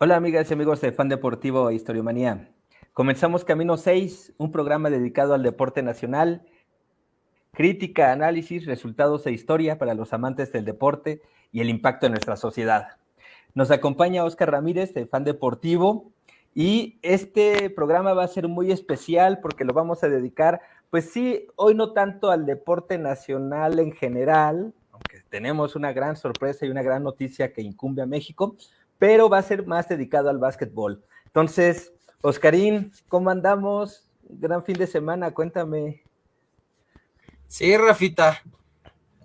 Hola amigas y amigos de Fan Deportivo e Historiomanía. Comenzamos Camino 6, un programa dedicado al deporte nacional, crítica, análisis, resultados e historia para los amantes del deporte y el impacto en nuestra sociedad. Nos acompaña Oscar Ramírez de Fan Deportivo y este programa va a ser muy especial porque lo vamos a dedicar, pues sí, hoy no tanto al deporte nacional en general, aunque tenemos una gran sorpresa y una gran noticia que incumbe a México, pero va a ser más dedicado al básquetbol. Entonces, Oscarín, ¿cómo andamos? Gran fin de semana, cuéntame. Sí, Rafita,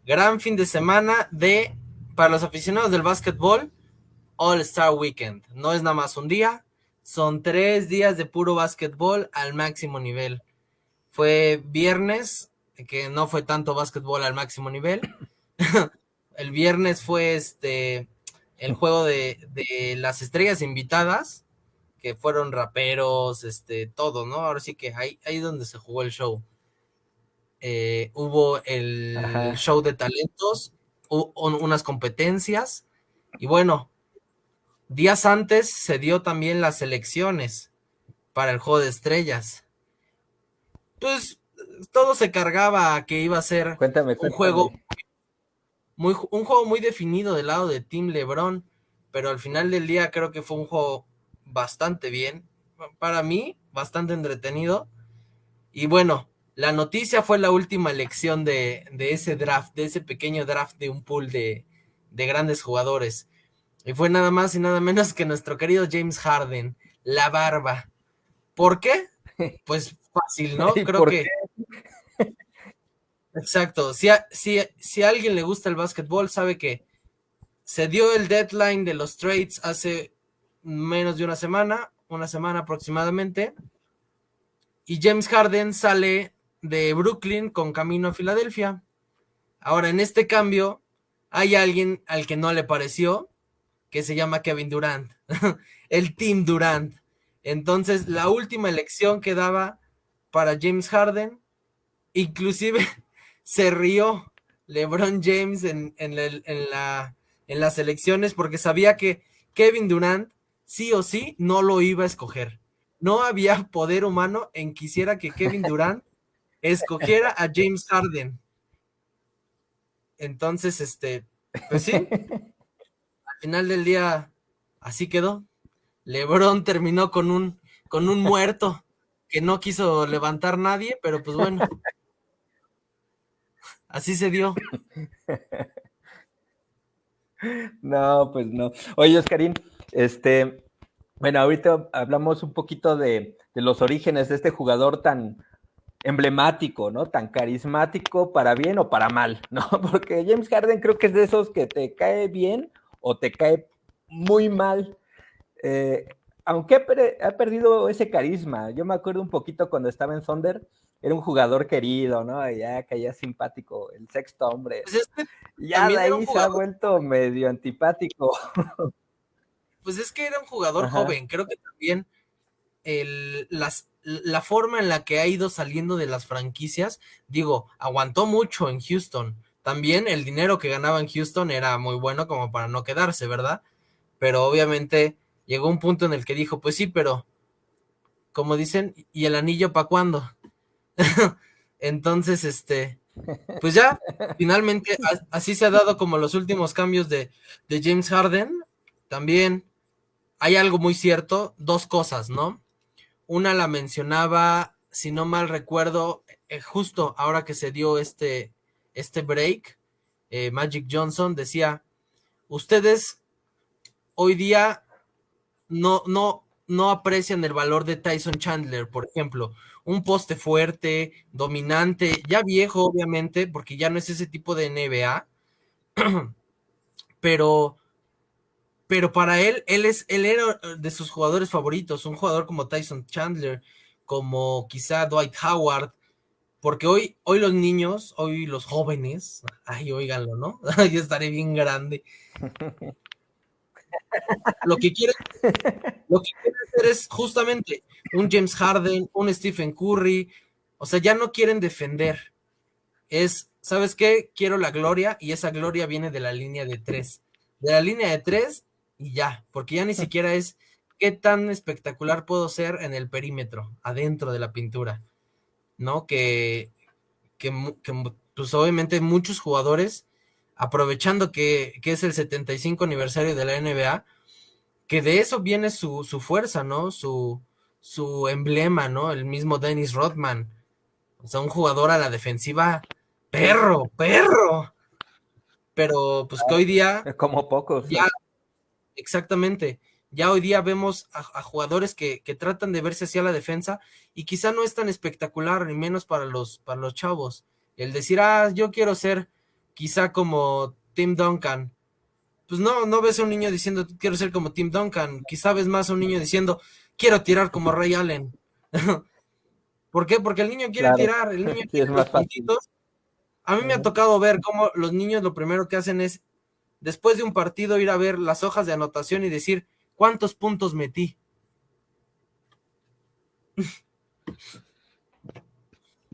gran fin de semana de, para los aficionados del básquetbol, All Star Weekend. No es nada más un día, son tres días de puro básquetbol al máximo nivel. Fue viernes, que no fue tanto básquetbol al máximo nivel. El viernes fue este el juego de, las estrellas invitadas, que fueron raperos, este, todo, ¿no? Ahora sí que ahí, ahí donde se jugó el show. Eh, hubo el show de talentos, unas competencias, y bueno, días antes se dio también las elecciones para el juego de estrellas. Pues todo se cargaba a que iba a ser un juego muy, un juego muy definido del lado de Team LeBron, pero al final del día creo que fue un juego bastante bien, para mí, bastante entretenido. Y bueno, la noticia fue la última elección de, ese draft, de ese pequeño draft de un pool de, de grandes jugadores. Y fue nada más y nada menos que nuestro querido James Harden, la barba. ¿Por qué? Pues fácil, ¿no? Creo que Exacto. Si a, si, si alguien le gusta el básquetbol, sabe que se dio el deadline de los trades hace menos de una semana, una semana aproximadamente. Y James Harden sale de Brooklyn con camino a Filadelfia. Ahora, en este cambio, hay alguien al que no le pareció, que se llama Kevin Durant, el Team Durant. Entonces, la última elección que daba para James Harden, inclusive se rió LeBron James en, la, en las elecciones porque sabía que Kevin Durant sí o sí no lo iba a escoger. No había poder humano en quisiera que Kevin Durant escogiera a James Harden. Entonces, este, pues sí, al final del día así quedó. LeBron terminó con un, con un muerto que no quiso levantar nadie, pero pues bueno. Así se dio. No, pues no. Oye, Oscarín, este, bueno, ahorita hablamos un poquito de, los orígenes de este jugador tan emblemático, ¿no? Tan carismático para bien o para mal, ¿no? Porque James Harden creo que es de esos que te cae bien o te cae muy mal. Eh, aunque ha, perdido ese carisma, yo me acuerdo un poquito cuando estaba en Thunder, era un jugador querido, ¿no? Ya caía simpático, el sexto hombre. Pues ya de ahí se ha vuelto medio antipático. Pues es que era un jugador joven, creo que también el, las, la forma en la que ha ido saliendo de las franquicias, digo, aguantó mucho en Houston. También el dinero que ganaba en Houston era muy bueno como para no quedarse, ¿verdad? Pero obviamente llegó un punto en el que dijo, pues sí, pero como dicen, ¿y el anillo para cuándo? Entonces, este, pues ya, finalmente así se ha dado como los últimos cambios de, James Harden. También hay algo muy cierto, dos cosas, ¿no? Una la mencionaba, si no mal recuerdo, eh, justo ahora que se dio este, este break, eh, Magic Johnson decía, ustedes hoy día no, no, no aprecian el valor de Tyson Chandler, por ejemplo un poste fuerte, dominante, ya viejo obviamente, porque ya no es ese tipo de NBA, pero, pero para él, él, es, él era de sus jugadores favoritos, un jugador como Tyson Chandler, como quizá Dwight Howard, porque hoy, hoy los niños, hoy los jóvenes, ay, oíganlo, ¿no? Yo estaré bien grande. lo que quieren, lo que quieren hacer es justamente un James Harden, un Stephen Curry, o sea, ya no quieren defender. Es, ¿sabes qué? Quiero la gloria y esa gloria viene de la línea de tres. De la línea de tres y ya, porque ya ni siquiera es qué tan espectacular puedo ser en el perímetro, adentro de la pintura, ¿no? Que, que, pues obviamente muchos jugadores, aprovechando que, que, es el 75 aniversario de la NBA, que de eso viene su, su fuerza, ¿no? Su, su emblema, ¿no? El mismo Dennis Rodman. O sea, un jugador a la defensiva, perro, perro. Pero pues que hoy día... Como pocos. Ya, exactamente. Ya hoy día vemos a, jugadores que, que, tratan de verse hacia la defensa y quizá no es tan espectacular, ni menos para los, para los chavos. El decir, ah, yo quiero ser quizá como Tim Duncan. Pues no, no ves a un niño diciendo, quiero ser como Tim Duncan. Quizá ves más a un niño diciendo, quiero tirar como Ray Allen. ¿Por qué? Porque el niño quiere tirar, el niño quiere los puntitos. A mí me ha tocado ver cómo los niños lo primero que hacen es, después de un partido, ir a ver las hojas de anotación y decir, ¿cuántos puntos metí?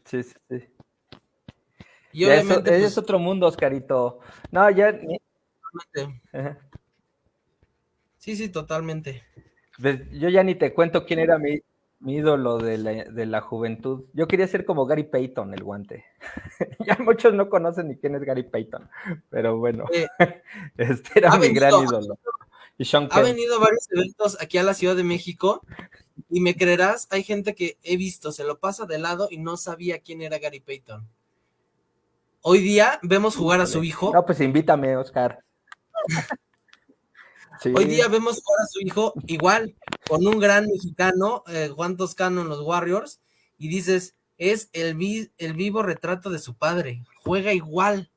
Sí, sí, sí. Y obviamente, es pues otro mundo, Oscarito. No, ya. Sí, sí, totalmente. Pues, yo ya ni te cuento quién era mi, ídolo de la, juventud. Yo quería ser como Gary Payton, el guante. ya muchos no conocen ni quién es Gary Payton, pero bueno, eh, este era mi gran ídolo. ha venido a varios eventos aquí a la Ciudad de México y me creerás, hay gente que he visto, se lo pasa de lado y no sabía quién era Gary Payton. Hoy día vemos jugar a su hijo. No, pues invítame, Oscar. Hoy día vemos ahora a su hijo igual, con un gran mexicano, eh, Juan Toscano en los Warriors, y dices, es el, el vivo retrato de su padre, juega igual.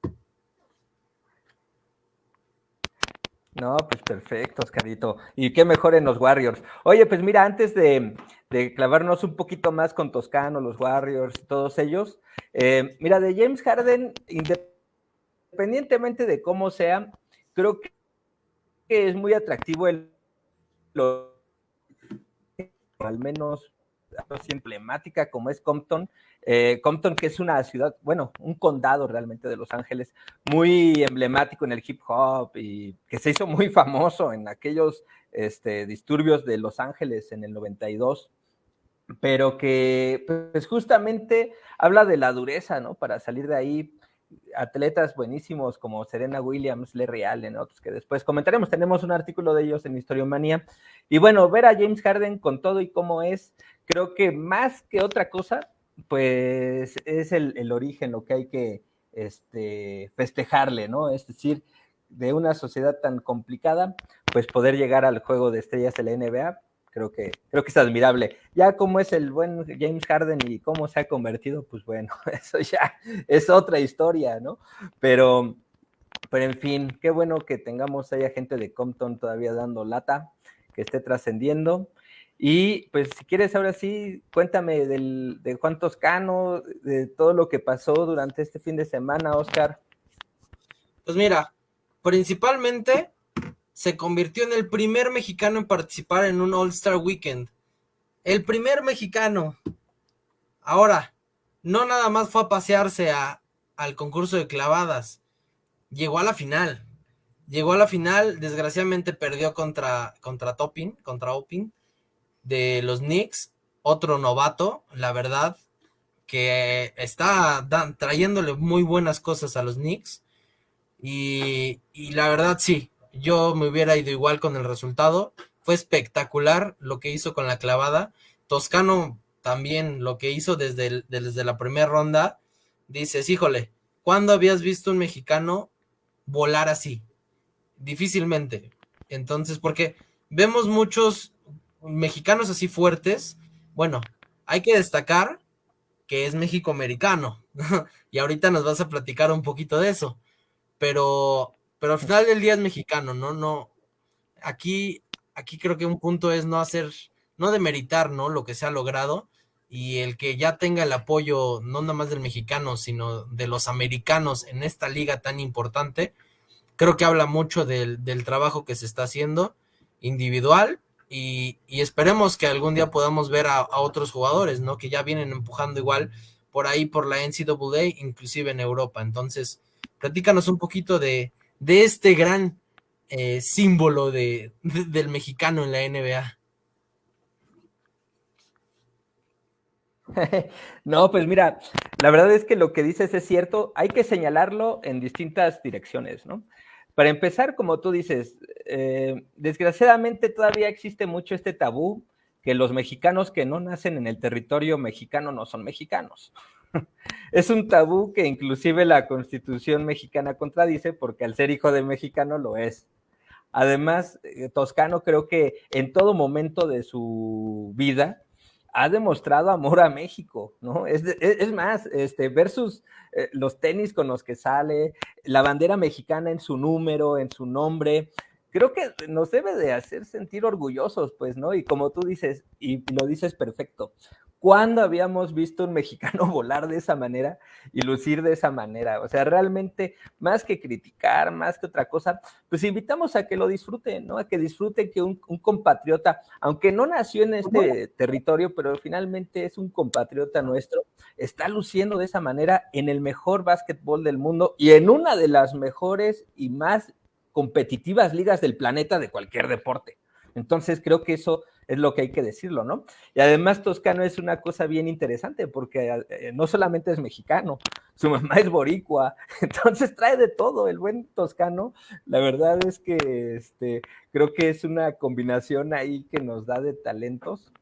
No, pues perfecto, Oscarito. Y qué mejor en los Warriors. Oye, pues mira, antes de, clavarnos un poquito más con Toscano, los Warriors, todos ellos, eh, mira, de James Harden, independientemente de cómo sea, creo que es muy atractivo el al menos emblemática como es Compton, eh, Compton que es una ciudad, bueno, un condado realmente de Los Ángeles, muy emblemático en el hip hop y que se hizo muy famoso en aquellos este, disturbios de Los Ángeles en el 92, pero que pues justamente habla de la dureza, ¿no? Para salir de ahí, atletas buenísimos como Serena Williams, Larry Allen, otros que después comentaremos. Tenemos un artículo de ellos en Historiomanía. Y bueno, ver a James Harden con todo y cómo es, creo que más que otra cosa, pues es el, origen, lo que hay que este, festejarle, ¿no? Es decir, de una sociedad tan complicada, pues poder llegar al juego de estrellas de la NBA, creo que, creo que es admirable. Ya como es el buen James Harden y cómo se ha convertido, pues bueno, eso ya es otra historia, ¿no? Pero, pero en fin, qué bueno que tengamos ahí a gente de Compton todavía dando lata, que esté trascendiendo. Y pues si quieres ahora sí, cuéntame del, de Juan Toscano, de todo lo que pasó durante este fin de semana, Oscar. Pues mira, principalmente se convirtió en el primer mexicano en participar en un All-Star Weekend. El primer mexicano. Ahora, no nada más fue a pasearse a, al concurso de clavadas. Llegó a la final. Llegó a la final, desgraciadamente perdió contra, contra Topping, contra Opin, de los Knicks. Otro novato, la verdad, que está trayéndole muy buenas cosas a los Knicks. Y, y la verdad, sí, yo me hubiera ido igual con el resultado. Fue espectacular lo que hizo con la clavada. Toscano también lo que hizo desde, desde la primera ronda. Dices, híjole, ¿cuándo habías visto un mexicano volar así? Difícilmente. Entonces, porque vemos muchos mexicanos así fuertes. Bueno, hay que destacar que es México-americano. y ahorita nos vas a platicar un poquito de eso. Pero pero al final del día es mexicano, ¿no? No, aquí, aquí creo que un punto es no hacer, no demeritar, ¿no? Lo que se ha logrado y el que ya tenga el apoyo, no nada más del mexicano, sino de los americanos en esta liga tan importante, creo que habla mucho del, trabajo que se está haciendo individual y, esperemos que algún día podamos ver a, a, otros jugadores, ¿no? Que ya vienen empujando igual por ahí por la NCAA, inclusive en Europa. Entonces, platícanos un poquito de, de este gran eh, símbolo de, del mexicano en la NBA. No, pues mira, la verdad es que lo que dices es cierto, hay que señalarlo en distintas direcciones, ¿no? Para empezar, como tú dices, eh, desgraciadamente todavía existe mucho este tabú que los mexicanos que no nacen en el territorio mexicano no son mexicanos. Es un tabú que inclusive la constitución mexicana contradice porque al ser hijo de mexicano lo es. Además, eh, Toscano creo que en todo momento de su vida ha demostrado amor a México, ¿no? Es, es, más, este, versus eh, los tenis con los que sale, la bandera mexicana en su número, en su nombre, creo que nos debe de hacer sentir orgullosos, pues, ¿no? Y como tú dices, y lo dices perfecto, ¿Cuándo habíamos visto un mexicano volar de esa manera y lucir de esa manera? O sea, realmente, más que criticar, más que otra cosa, pues invitamos a que lo disfruten, ¿no? A que disfruten que un, compatriota, aunque no nació en este territorio, pero finalmente es un compatriota nuestro, está luciendo de esa manera en el mejor básquetbol del mundo y en una de las mejores y más competitivas ligas del planeta de cualquier deporte. Entonces creo que eso es lo que hay que decirlo, ¿no? Y además Toscano es una cosa bien interesante porque eh, no solamente es mexicano, su mamá es boricua, entonces trae de todo el buen Toscano. La verdad es que este, creo que es una combinación ahí que nos da de talentos.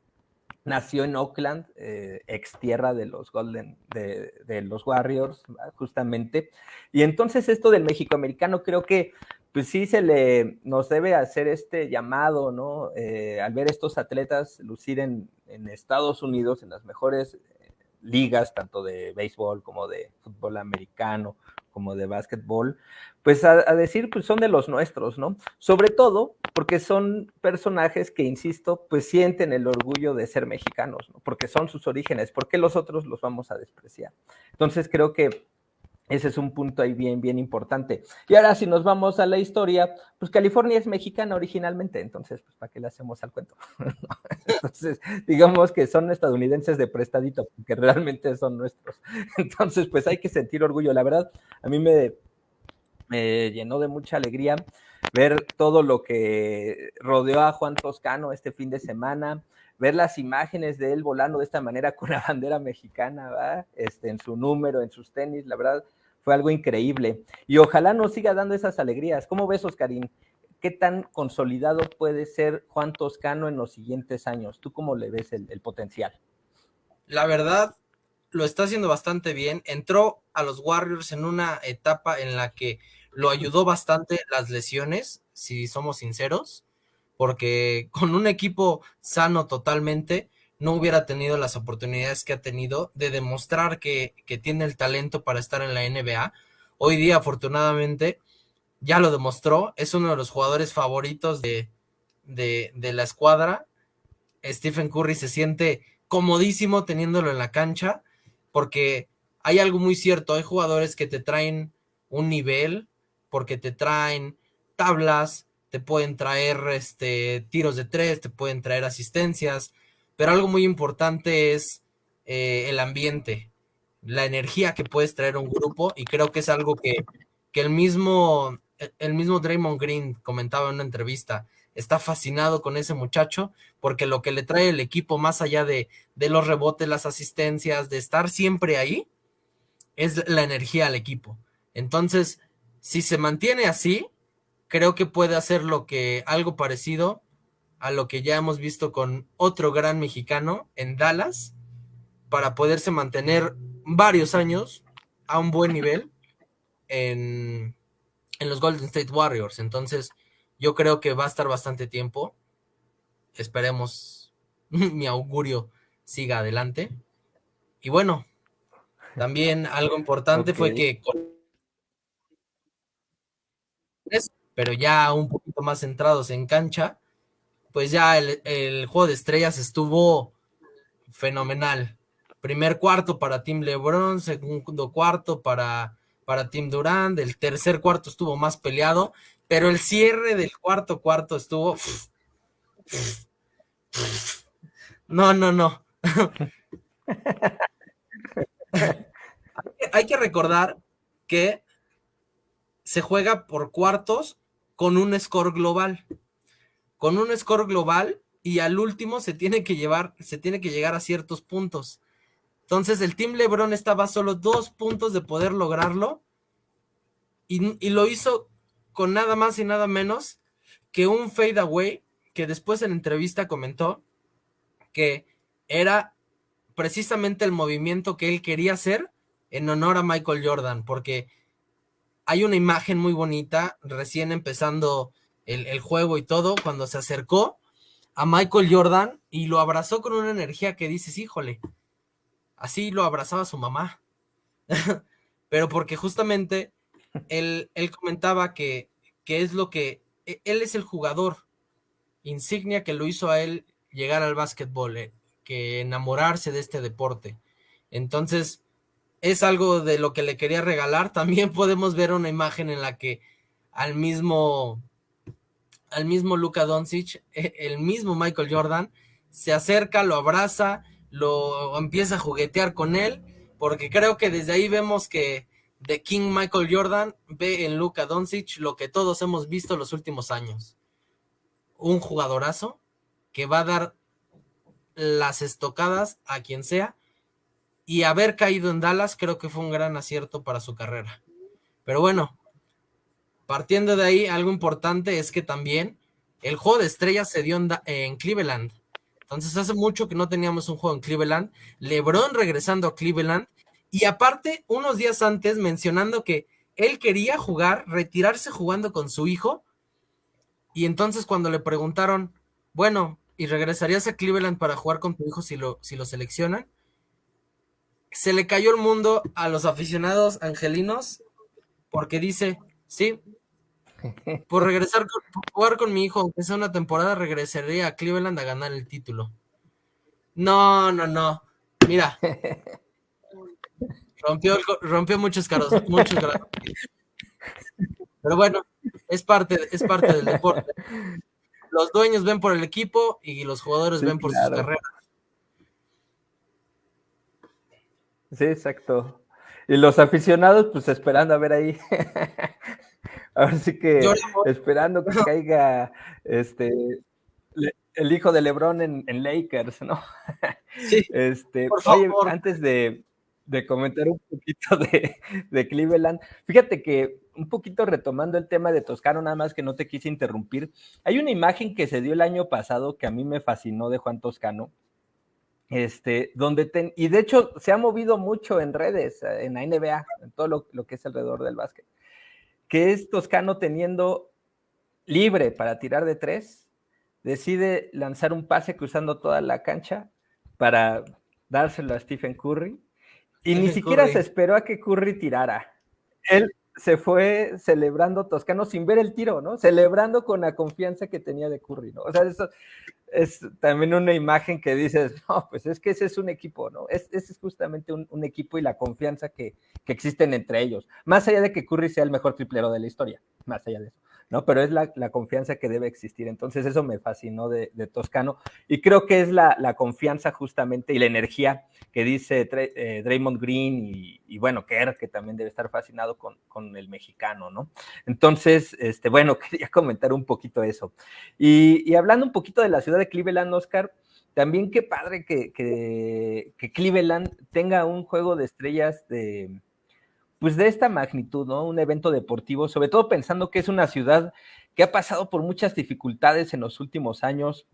Nació en Oakland, eh, ex tierra de los Golden, de, de los Warriors, justamente. Y entonces esto del México-americano creo que pues sí se le nos debe hacer este llamado, ¿no? Eh, al ver estos atletas lucir en, Estados Unidos, en las mejores eh, ligas, tanto de béisbol como de fútbol americano, como de básquetbol, pues a, decir, pues son de los nuestros, ¿no? Sobre todo porque son personajes que, insisto, pues sienten el orgullo de ser mexicanos, ¿no? Porque son sus orígenes, ¿por qué los otros los vamos a despreciar? Entonces creo que ese es un punto ahí bien, bien importante. Y ahora si nos vamos a la historia, pues California es mexicana originalmente, entonces, pues, ¿para qué le hacemos al cuento? entonces, digamos que son estadounidenses de prestadito, porque realmente son nuestros. Entonces, pues hay que sentir orgullo. La verdad, a mí me, llenó de mucha alegría ver todo lo que rodeó a Juan Toscano este fin de semana, ver las imágenes de él volando de esta manera con la bandera mexicana, ¿va? Este, en su número, en sus tenis, la verdad, fue algo increíble. Y ojalá nos siga dando esas alegrías. ¿Cómo ves, Oscarín? ¿Qué tan consolidado puede ser Juan Toscano en los siguientes años? ¿Tú cómo le ves el, potencial? La verdad, lo está haciendo bastante bien. Entró a los Warriors en una etapa en la que lo ayudó bastante las lesiones, si somos sinceros, porque con un equipo sano totalmente, no hubiera tenido las oportunidades que ha tenido de demostrar que, tiene el talento para estar en la NBA. Hoy día, afortunadamente, ya lo demostró. Es uno de los jugadores favoritos de, de, de la escuadra. Stephen Curry se siente comodísimo teniéndolo en la cancha porque hay algo muy cierto. Hay jugadores que te traen un nivel porque te traen tablas, te pueden traer este, tiros de tres, te pueden traer asistencias, pero algo muy importante es eh, el ambiente, la energía que puedes traer a un grupo y creo que es algo que, el mismo el mismo Draymond Green comentaba en una entrevista, está fascinado con ese muchacho porque lo que le trae el equipo más allá de, de los rebotes, las asistencias, de estar siempre ahí, es la energía al equipo. Entonces, si se mantiene así, creo que puede hacer lo que algo parecido a lo que ya hemos visto con otro gran mexicano en Dallas para poderse mantener varios años a un buen nivel en, los Golden State Warriors. Entonces, yo creo que va a estar bastante tiempo. Esperemos mi augurio siga adelante. Y bueno, también algo importante fue que pero ya un poquito más centrados en cancha, pues ya el, juego de estrellas estuvo fenomenal. Primer cuarto para Team LeBron, segundo cuarto para, para Team Durant, el tercer cuarto estuvo más peleado, pero el cierre del cuarto cuarto estuvo... No, no, no. hay que recordar que se juega por cuartos con un score global. Con un score global y al último se tiene que llevar, se tiene que llegar a ciertos puntos. Entonces el Team LeBron estaba a solo dos puntos de poder lograrlo y, y lo hizo con nada más y nada menos que un fade away que después en entrevista comentó que era precisamente el movimiento que él quería hacer en honor a Michael Jordan, porque hay una imagen muy bonita, recién empezando el, juego y todo, cuando se acercó a Michael Jordan y lo abrazó con una energía que dices, híjole, así lo abrazaba su mamá. Pero porque justamente él, él comentaba que, que es lo que, e, él es el jugador insignia que lo hizo a él llegar al básquetbol, eh, que enamorarse de este deporte. Entonces, es algo de lo que le quería regalar. También podemos ver una imagen en la que al mismo, al mismo Luka Doncic, e, el mismo Michael Jordan, se acerca, lo abraza, lo empieza a juguetear con él, porque creo que desde ahí vemos que The King Michael Jordan ve en Luka Doncic lo que todos hemos visto los últimos años. Un jugadorazo que va a dar las estocadas a quien sea y haber caído en Dallas creo que fue un gran acierto para su carrera. Pero bueno, partiendo de ahí, algo importante es que también el juego de estrellas se dio en, Cleveland. Entonces hace mucho que no teníamos un juego en Cleveland. LeBron regresando a Cleveland. Y aparte, unos días antes mencionando que él quería jugar, retirarse jugando con su hijo. Y entonces cuando le preguntaron, bueno, ¿y regresarías a Cleveland para jugar con tu hijo si lo, si lo seleccionan? se le cayó el mundo a los aficionados angelinos porque dice, sí, por regresar, por jugar con mi hijo, aunque sea una temporada, regresaría a Cleveland a ganar el título. No, no, no. Mira. Rompió, rompió muchos caros, muchos caros. Pero bueno, es parte, es parte del deporte. Los dueños ven por el equipo y los jugadores ven por sus carreras. Sí, exacto. Y los aficionados, pues esperando a ver ahí. Ahora sí que esperando que caiga este el hijo de Lebron en, Lakers, ¿no? Sí. Este, por favor. antes de, comentar un poquito de, de, Cleveland, fíjate que un poquito retomando el tema de Toscano, nada más que no te quise interrumpir. Hay una imagen que se dio el año pasado que a mí me fascinó de Juan Toscano, este, donde y de hecho se ha movido mucho en redes, en la NBA, en todo lo, que es alrededor del básquet, que es Toscano teniendo libre para tirar de tres, decide lanzar un pase cruzando toda la cancha para dárselo a Stephen Curry, y ni siquiera se esperó a que Curry tirara. Él se fue celebrando Toscano sin ver el tiro, ¿no? Celebrando con la confianza que tenía de Curry, ¿no? O sea, eso, es también una imagen que dices, no, pues es que ese es un equipo, ¿no? Es, ese es justamente un, equipo y la confianza que, que, existen entre ellos. Más allá de que Curry sea el mejor triplero de la historia, más allá de eso. ¿No? Pero es la, confianza que debe existir. Entonces eso me fascinó de, Toscano y creo que es la, confianza justamente y la energía que dice eh, Draymond Green y, bueno, Kerr, que también debe estar fascinado con, el mexicano, ¿no? Entonces, este, bueno, quería comentar un poquito eso. Y, hablando un poquito de la ciudad de Cleveland, Oscar, también qué padre que, que Cleveland tenga un juego de estrellas de pues de esta magnitud, ¿no? Un evento deportivo, sobre todo pensando que es una ciudad que ha pasado por muchas dificultades en los últimos años.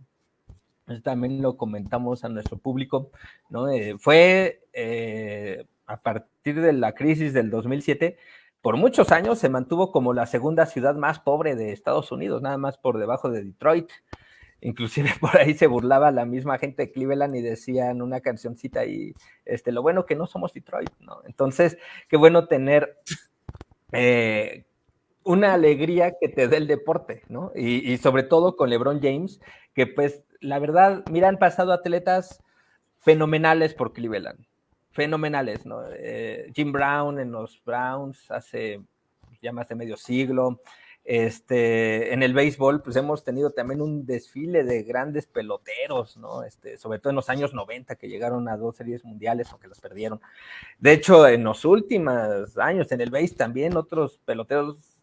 También lo comentamos a nuestro público, ¿no? Eh, fue eh, a partir de la crisis del 2007, por muchos años se mantuvo como la segunda ciudad más pobre de Estados Unidos, nada más por debajo de Detroit. Inclusive por ahí se burlaba la misma gente de Cleveland y decían una cancioncita y este, lo bueno que no somos Detroit, ¿no? Entonces, qué bueno tener eh, una alegría que te dé el deporte, ¿no? Y, sobre todo con LeBron James, que pues la verdad, mira, han pasado atletas fenomenales por Cleveland, fenomenales, ¿no? Eh, Jim Brown en los Browns hace ya más de medio siglo, este, en el béisbol, pues hemos tenido también un desfile de grandes peloteros, ¿no? Este, sobre todo en los años 90 que llegaron a dos series mundiales, aunque las perdieron. De hecho, en los últimos años en el béis también otros peloteros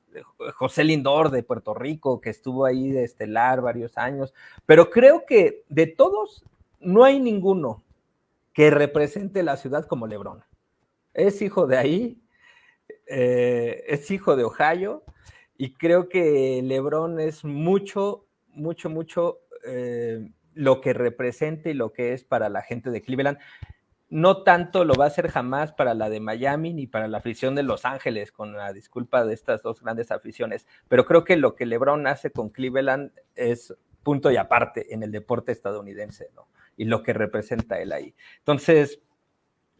José Lindor de Puerto Rico, que estuvo ahí de estelar varios años, pero creo que de todos no hay ninguno que represente la ciudad como Lebron. Es hijo de ahí, eh, es hijo de Ohio, y creo que Lebron es mucho, mucho, mucho eh, lo que representa y lo que es para la gente de Cleveland. No tanto lo va a ser jamás para la de Miami ni para la afición de Los Ángeles, con la disculpa de estas dos grandes aficiones, pero creo que lo que LeBron hace con Cleveland es punto y aparte en el deporte estadounidense, ¿no? Y lo que representa él ahí. Entonces,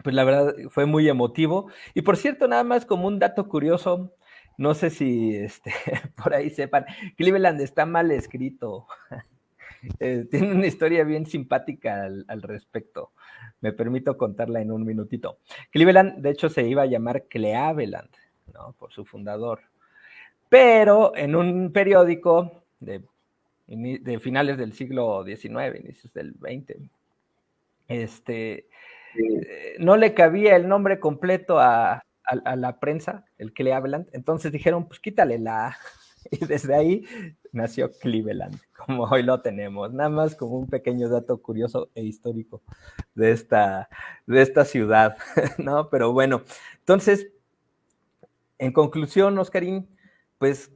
pues la verdad fue muy emotivo. Y por cierto, nada más como un dato curioso, no sé si este, por ahí sepan, Cleveland está mal escrito. Eh, tiene una historia bien simpática al, respecto. Me permito contarla en un minutito. Cleveland, de hecho, se iba a llamar Cleaveland, ¿no? Por su fundador. Pero en un periódico de, de finales del siglo XIX, inicios del XX, este, eh, no le cabía el nombre completo a, a, la prensa, el Cleveland, entonces dijeron, pues quítale la Y desde ahí nació Cleveland, como hoy lo tenemos. Nada más como un pequeño dato curioso e histórico de esta, de esta ciudad, ¿no? Pero bueno, entonces, en conclusión, Oscarín, pues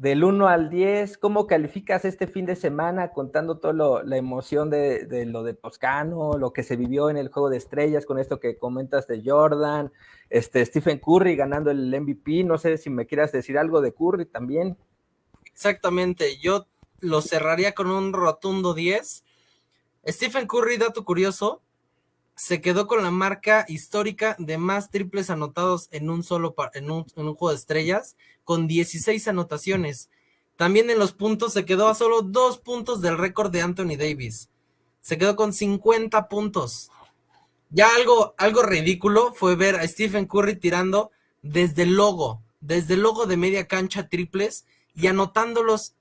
del 1 al 10, ¿cómo calificas este fin de semana contando toda la emoción de, lo de Toscano, lo que se vivió en el Juego de Estrellas con esto que comentas de Jordan, este Stephen Curry ganando el MVP? No sé si me quieras decir algo de Curry también. Exactamente, yo lo cerraría con un rotundo 10. Stephen Curry, dato curioso, se quedó con la marca histórica de más triples anotados en un solo en un, juego de estrellas, con 16 anotaciones. También en los puntos se quedó a solo dos puntos del récord de Anthony Davis. Se quedó con 50 puntos. Ya algo, algo ridículo fue ver a Stephen Curry tirando desde el logo, desde el logo de media cancha triples y anotándolos.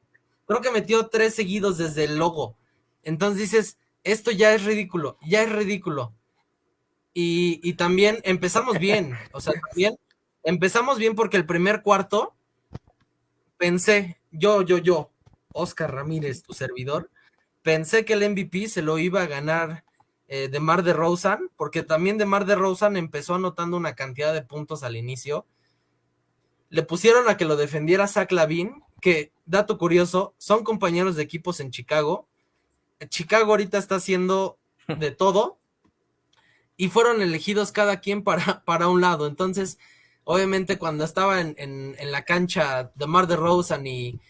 Creo que metió tres seguidos desde el logo. Entonces dices, esto ya es ridículo, ya es ridículo. Y, también empezamos bien, o sea, bien, empezamos bien porque el primer cuarto pensé, yo, yo, yo, Oscar Ramírez, tu servidor, pensé que el MVP se lo iba a ganar eh, de Mar de Rosen, porque también de Mar de Rosen empezó anotando una cantidad de puntos al inicio. Le pusieron a que lo defendiera Zach Lavin, que, dato curioso, son compañeros de equipos en Chicago. Chicago ahorita está haciendo de todo y fueron elegidos cada quien para, para un lado. Entonces, obviamente, cuando estaba en, la cancha de Mar de Rosen y,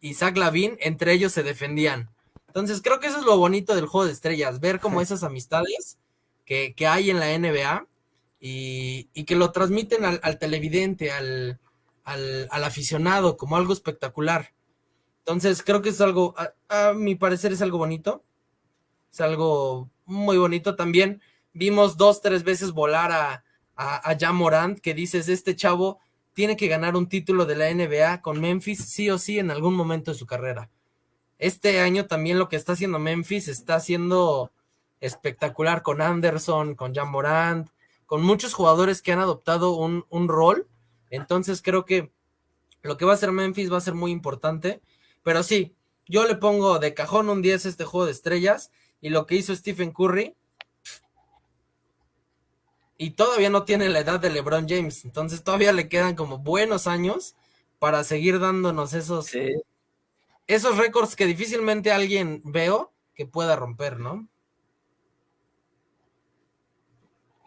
y Zach Lavin, entre ellos se defendían. Entonces, creo que eso es lo bonito del juego de estrellas, ver como esas amistades que, hay en la NBA y, que lo transmiten al, televidente, al, al, aficionado, como algo espectacular. Entonces, creo que es algo, a, mi parecer es algo bonito. Es algo muy bonito también vimos dos, tres veces volar a, a, Morant, que dices, este chavo tiene que ganar un título de la NBA con Memphis sí o sí en algún momento de su carrera. Este año también lo que está haciendo Memphis está haciendo espectacular con Anderson, con Jan Morant, con muchos jugadores que han adoptado un, un rol. Entonces creo que lo que va a hacer Memphis va a ser muy importante. Pero sí, yo le pongo de cajón un 10 a este juego de estrellas. Y lo que hizo Stephen Curry y todavía no tiene la edad de LeBron James, entonces todavía le quedan como buenos años para seguir dándonos esos, esos récords que difícilmente alguien veo que pueda romper, ¿no?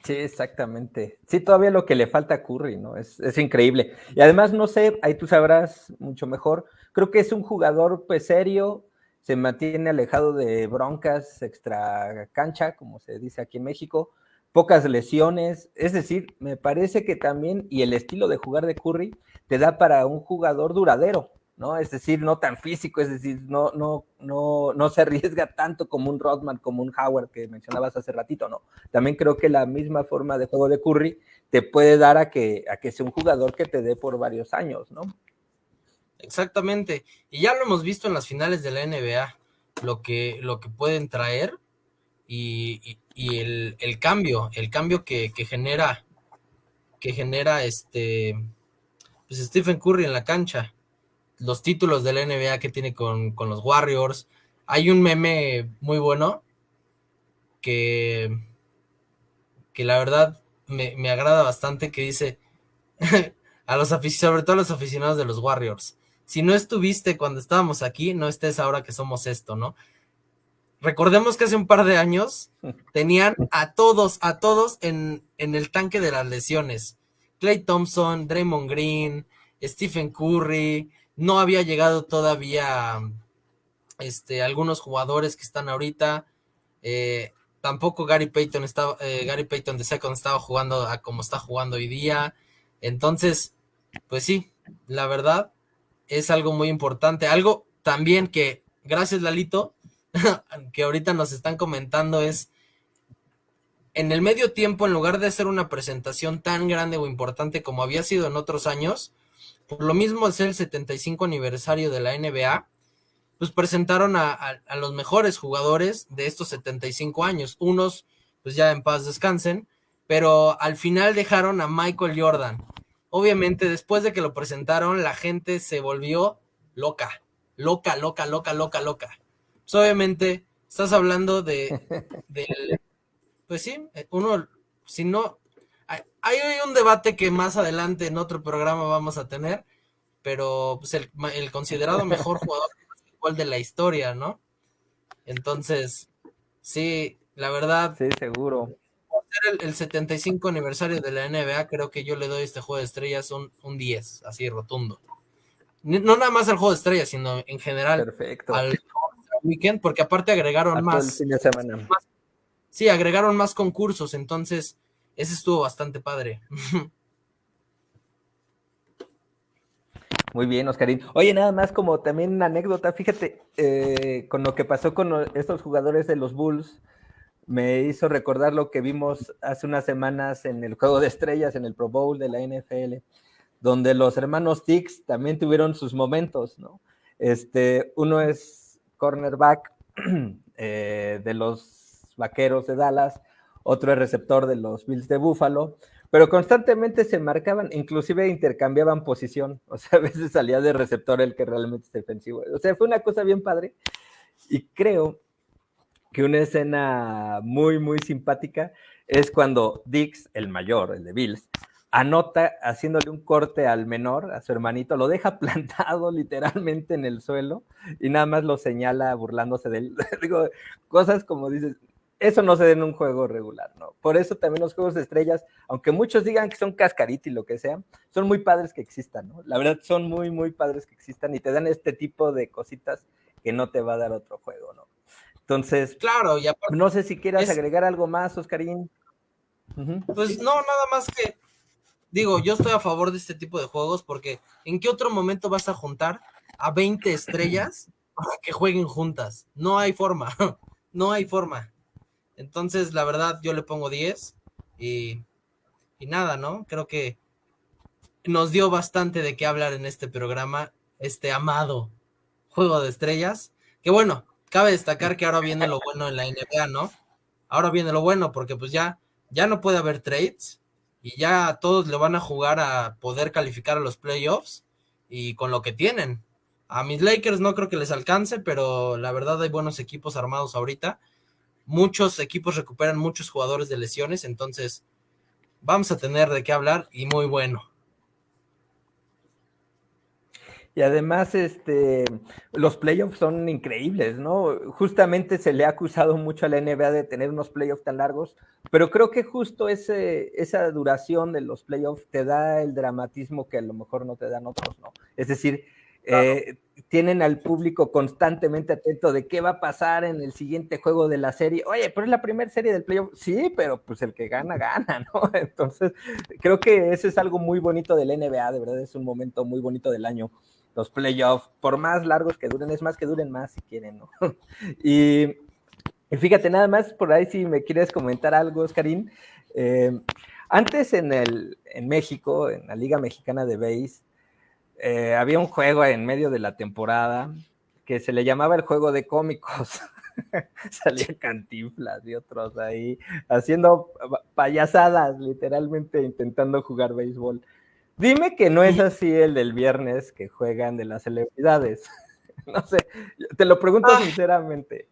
Sí, exactamente. Sí, todavía lo que le falta a Curry, ¿no? Es, es, increíble. Y además, no sé, ahí tú sabrás mucho mejor. Creo que es un jugador pues serio, se mantiene alejado de broncas extra cancha, como se dice aquí en México pocas lesiones, es decir, me parece que también, y el estilo de jugar de Curry te da para un jugador duradero, ¿no? Es decir, no tan físico, es decir, no, no, no, no se arriesga tanto como un Rodman, como un Howard que mencionabas hace ratito, ¿no? También creo que la misma forma de juego de Curry te puede dar a que, a que sea un jugador que te dé por varios años, ¿no? Exactamente. Y ya lo hemos visto en las finales de la NBA, lo que, lo que pueden traer y, el, cambio, el cambio que, genera, que genera este, pues Stephen Curry en la cancha. los títulos de la NBA que tiene con, con los Warriors. Hay un meme muy bueno que, que la verdad me, me agrada bastante que dice a los sobre todo a los aficionados de los Warriors. Si no estuviste cuando estábamos aquí, no estés ahora que somos esto, ¿no? Recordemos que hace un par de años tenían a todos, a todos en, en el tanque de las lesiones. Clay Thompson, Draymond Green, Stephen Curry, no había llegado todavía este, algunos jugadores que están ahorita. Eh, tampoco Gary Payton estaba, eh, Gary Payton de Second estaba jugando a como está jugando hoy día. Entonces, pues sí, la verdad es algo muy importante. Algo también que, gracias Lalito, que ahorita nos están comentando es, en el medio tiempo, en lugar de hacer una presentación tan grande o importante como había sido en otros años, por lo mismo es el 75 aniversario de la NBA, pues presentaron a, a, los mejores jugadores de estos 75 años. Unos, pues ya en paz descansen, pero al final dejaron a Michael Jordan. Obviamente, después de que lo presentaron, la gente se volvió loca, loca, loca, loca, loca, loca. Pues obviamente, estás hablando de, pues sí, uno, si no, hay, un debate que más adelante en otro programa vamos a tener, pero pues el, el considerado mejor jugador de la historia, ¿no? Entonces, sí, la verdad. Sí, seguro. Ser el, 75 aniversario de la NBA, creo que yo le doy este juego de estrellas un, un 10, así rotundo. No nada más al juego de estrellas, sino en general Perfecto. al weekend, porque aparte agregaron más, más. Sí, agregaron más concursos, entonces ese estuvo bastante padre. Muy bien, Oscarín. Oye, nada más como también una anécdota, fíjate, eh, con lo que pasó con estos jugadores de los Bulls, me hizo recordar lo que vimos hace unas semanas en el Juego de Estrellas, en el Pro Bowl de la NFL, donde los hermanos Tix también tuvieron sus momentos, ¿no? Este, uno es cornerback eh, de los Vaqueros de Dallas, otro es receptor de los Bills de Buffalo, pero constantemente se marcaban, inclusive intercambiaban posición, o sea, a veces salía de receptor el que realmente es defensivo. O sea, fue una cosa bien padre y creo que una escena muy, muy simpática es cuando Dix, el mayor, el de Bills, anota haciéndole un corte al menor, a su hermanito, lo deja plantado literalmente en el suelo y nada más lo señala burlándose de él. Digo, cosas como dices, eso no se da en un juego regular, ¿no? Por eso también los juegos de estrellas, aunque muchos digan que son cascarita y lo que sea, son muy padres que existan, ¿no? La verdad son muy, muy padres que existan y te dan este tipo de cositas que no te va a dar otro juego, ¿no? Entonces, claro, ya no sé si quieras agregar algo más, Oscarín. Pues no, nada más que, digo, yo estoy a favor de este tipo de juegos porque ¿en qué otro momento vas a juntar a 20 estrellas para que jueguen juntas? No hay forma, no hay forma. Entonces, la verdad, yo le pongo 10 y, y nada, ¿no? Creo que nos dio bastante de qué hablar en este programa, este amado Juego de Estrellas. Que bueno, cabe destacar que ahora viene lo bueno en la NBA, ¿no? Ahora viene lo bueno porque pues ya, ya no puede haber trades y ya todos le van a jugar a poder calificar a los playoffs y con lo que tienen. A mis Lakers no creo que les alcance, pero la verdad hay buenos equipos armados ahorita muchos equipos recuperan muchos jugadores de lesiones, entonces vamos a tener de qué hablar y muy bueno. Y además, este, los playoffs son increíbles, ¿no? Justamente se le ha acusado mucho a la NBA de tener unos playoffs tan largos, pero creo que justo ese, esa duración de los playoffs te da el dramatismo que a lo mejor no te dan otros, ¿no? Es decir, eh, tienen al público constantemente atento de qué va a pasar en el siguiente juego de la serie. Oye, pero es la primera serie del playoff. Sí, pero pues el que gana, gana, ¿no? Entonces, creo que eso es algo muy bonito del NBA, de verdad, es un momento muy bonito del año. Los playoffs, por más largos que duren, es más que duren más si quieren, ¿no? y, fíjate, nada más por ahí si me quieres comentar algo, Oscarín. Eh, antes en, el, en México, en la Liga Mexicana de Base, eh, había un juego en medio de la temporada que se le llamaba el juego de cómicos. Salía Cantinflas y otros ahí haciendo payasadas, literalmente intentando jugar béisbol. Dime que no es así el del viernes que juegan de las celebridades. No sé, te lo pregunto ah. sinceramente.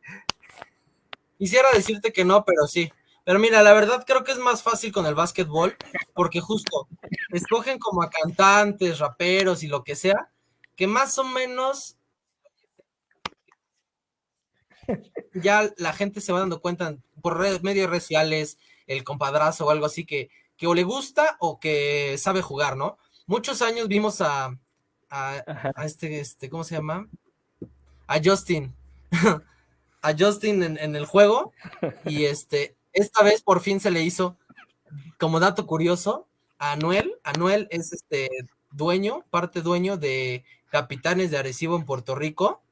Quisiera decirte que no, pero sí. Pero mira, la verdad creo que es más fácil con el básquetbol, porque justo escogen como a cantantes, raperos y lo que sea, que más o menos ya la gente se va dando cuenta por medios sociales, el compadrazo o algo así que, que o le gusta o que sabe jugar, ¿no? Muchos años vimos a, a, este, este, ¿cómo se llama? A Justin. a Justin en, en, el juego. Y este, esta vez por fin se le hizo, como dato curioso, a Anuel. Anuel es este dueño, parte dueño de Capitanes de Arecibo en Puerto Rico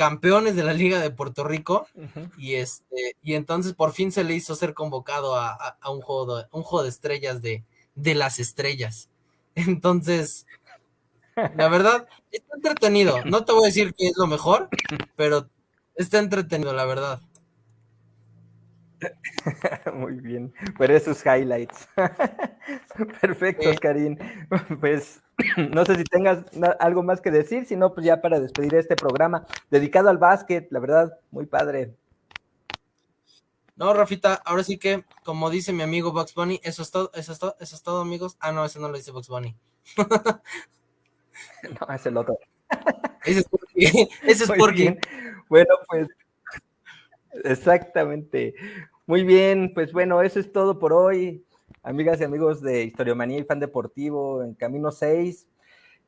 campeones de la Liga de Puerto Rico y este y entonces por fin se le hizo ser convocado a, un juego de, un juego de estrellas de, de las estrellas. Entonces, la verdad, está entretenido. No te voy a decir que es lo mejor, pero está entretenido, la verdad. Muy bien, pero esos highlights. Perfecto, Karim. Pues no sé si tengas algo más que decir, si no, pues ya para despedir este programa dedicado al básquet, la verdad, muy padre. No, Rafita, ahora sí que, como dice mi amigo Bugs Bunny, eso es todo, eso es todo, eso es todo, amigos. Ah, no, ese no lo dice Bugs Bunny. no, es el otro. ese es porque. Ese es porque. Bueno, pues Exactamente. Muy bien, pues bueno, eso es todo por hoy. Amigas y amigos de Historiomanía y Fan Deportivo en Camino 6.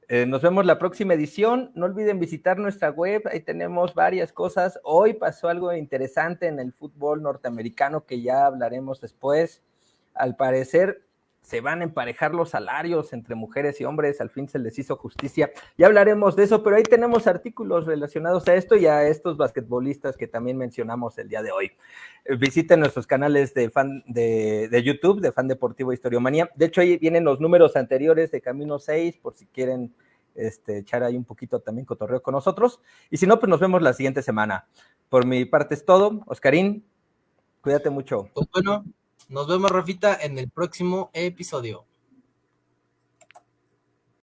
Eh, nos vemos la próxima edición. No olviden visitar nuestra web, ahí tenemos varias cosas. Hoy pasó algo interesante en el fútbol norteamericano que ya hablaremos después. Al parecer, se van a emparejar los salarios entre mujeres y hombres, al fin se les hizo justicia. Ya hablaremos de eso, pero ahí tenemos artículos relacionados a esto y a estos basquetbolistas que también mencionamos el día de hoy. Eh, visiten nuestros canales de fan de, YouTube, de Fan Deportivo Historiomanía. De hecho, ahí vienen los números anteriores de Camino 6, por si quieren este, echar ahí un poquito también cotorreo con nosotros. Y si no, pues nos vemos la siguiente semana. Por mi parte es todo. Oscarín, cuídate mucho. Pues bueno, nos vemos, Rafita, en el próximo episodio.